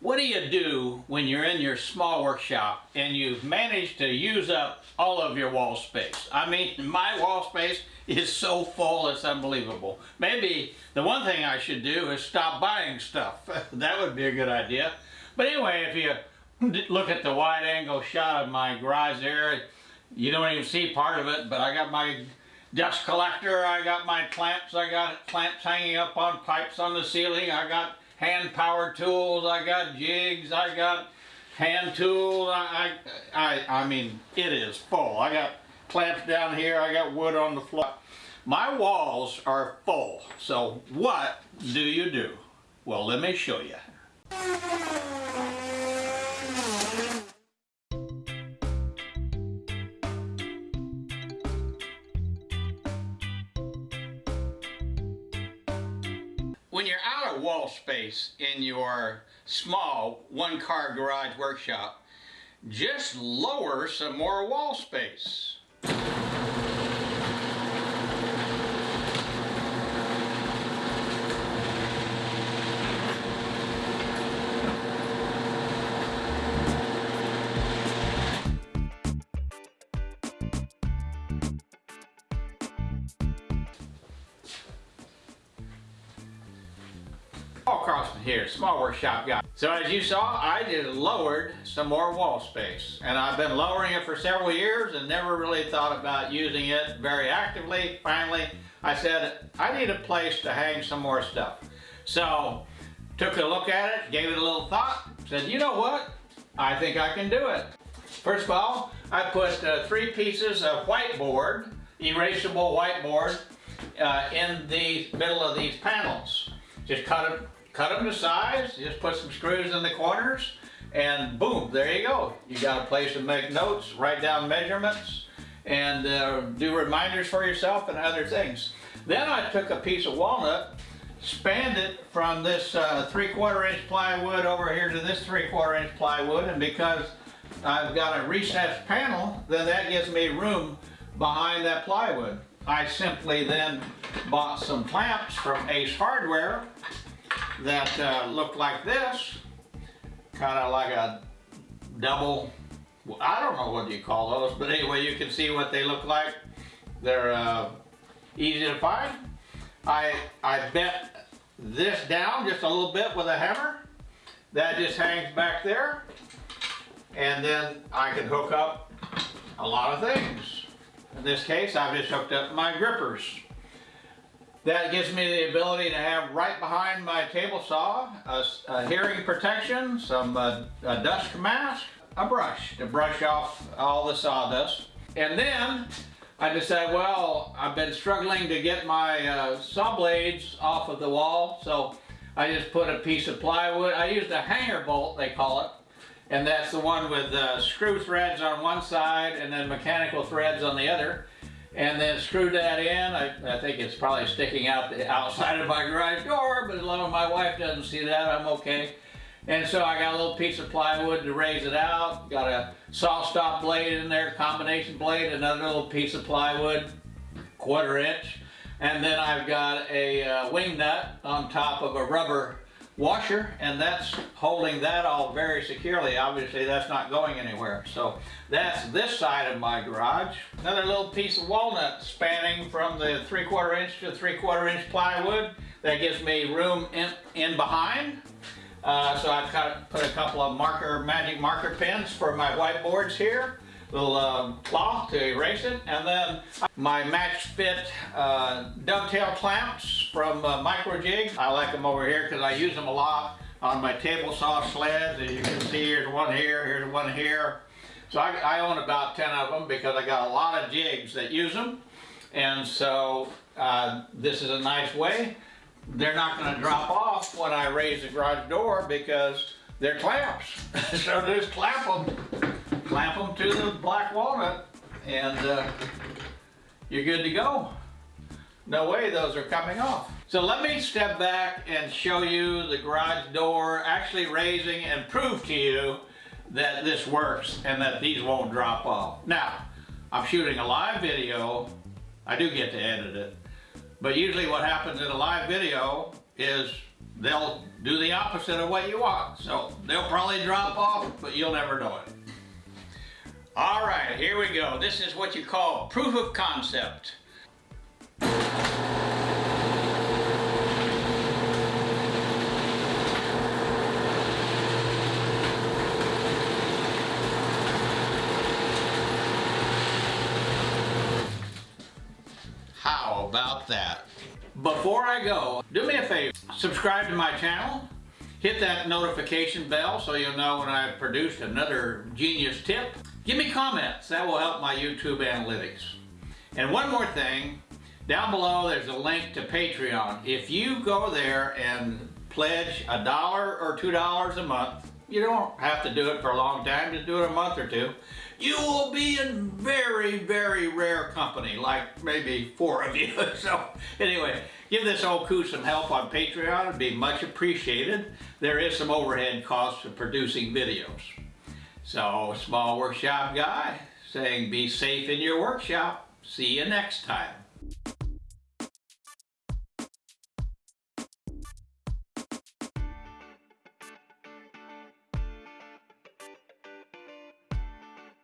What do you do when you're in your small workshop and you've managed to use up all of your wall space? I mean, my wall space is so full, it's unbelievable. Maybe the one thing I should do is stop buying stuff. that would be a good idea. But anyway, if you look at the wide angle shot of my garage there, you don't even see part of it, but I got my dust collector, I got my clamps, I got clamps hanging up on pipes on the ceiling, I got hand power tools, I got jigs, I got hand tools, I, I, I, I mean, it is full. I got clamps down here, I got wood on the floor. My walls are full, so what do you do? Well, let me show you. When you're out of wall space in your small one-car garage workshop, just lower some more wall space. Paul Crossman here, Small Workshop Guy. So as you saw, I just lowered some more wall space. And I've been lowering it for several years and never really thought about using it very actively. Finally, I said, I need a place to hang some more stuff. So, took a look at it, gave it a little thought, said, you know what? I think I can do it. First of all, I put uh, three pieces of whiteboard, erasable whiteboard, uh, in the middle of these panels. Just cut them cut them to size, just put some screws in the corners, and boom, there you go. You got a place to make notes, write down measurements, and uh, do reminders for yourself and other things. Then I took a piece of walnut, spanned it from this uh, three quarter inch plywood over here to this three quarter inch plywood, and because I've got a recessed panel, then that gives me room behind that plywood. I simply then bought some clamps from Ace Hardware that uh, look like this, kind of like a double, I don't know what you call those, but anyway, you can see what they look like. They're uh, easy to find. I, I bent this down just a little bit with a hammer. That just hangs back there. And then I can hook up a lot of things. In this case, I've just hooked up my grippers. That gives me the ability to have right behind my table saw a, a hearing protection, some uh, a dust mask, a brush to brush off all the sawdust. And then I decided, well, I've been struggling to get my uh, saw blades off of the wall, so I just put a piece of plywood. I used a hanger bolt, they call it, and that's the one with uh, screw threads on one side and then mechanical threads on the other and then screwed that in. I, I, think it's probably sticking out the outside of my garage door, but as long as my wife doesn't see that, I'm okay. And so I got a little piece of plywood to raise it out, got a saw stop blade in there, combination blade, another little piece of plywood, quarter inch, and then I've got a uh, wing nut on top of a rubber washer and that's holding that all very securely. Obviously that's not going anywhere. So that's this side of my garage. Another little piece of walnut spanning from the three quarter inch to three quarter inch plywood. That gives me room in, in behind. Uh, so I've got, put a couple of marker, magic marker pens for my whiteboards here little uh, cloth to erase it, and then my match fit uh, dovetail clamps from uh, Microjig. I like them over here because I use them a lot on my table saw sleds. As you can see, here's one here, here's one here. So I, I own about 10 of them because I got a lot of jigs that use them. And so uh, this is a nice way. They're not going to drop off when I raise the garage door because they're clamps. so just clamp them clamp them to the black walnut and uh, you're good to go. No way those are coming off. So let me step back and show you the garage door actually raising and prove to you that this works and that these won't drop off. Now, I'm shooting a live video. I do get to edit it. But usually what happens in a live video is they'll do the opposite of what you want. So they'll probably drop off, but you'll never know it. All right, here we go. This is what you call proof of concept. How about that? Before I go, do me a favor, subscribe to my channel, hit that notification bell so you'll know when I produced another genius tip. Give me comments, that will help my YouTube analytics. And one more thing, down below there's a link to Patreon. If you go there and pledge a dollar or two dollars a month, you don't have to do it for a long time, just do it a month or two. You will be in very, very rare company, like maybe four of you. So anyway, give this old coot some help on Patreon. It'd be much appreciated. There is some overhead costs of producing videos. So, small workshop guy saying be safe in your workshop. See you next time.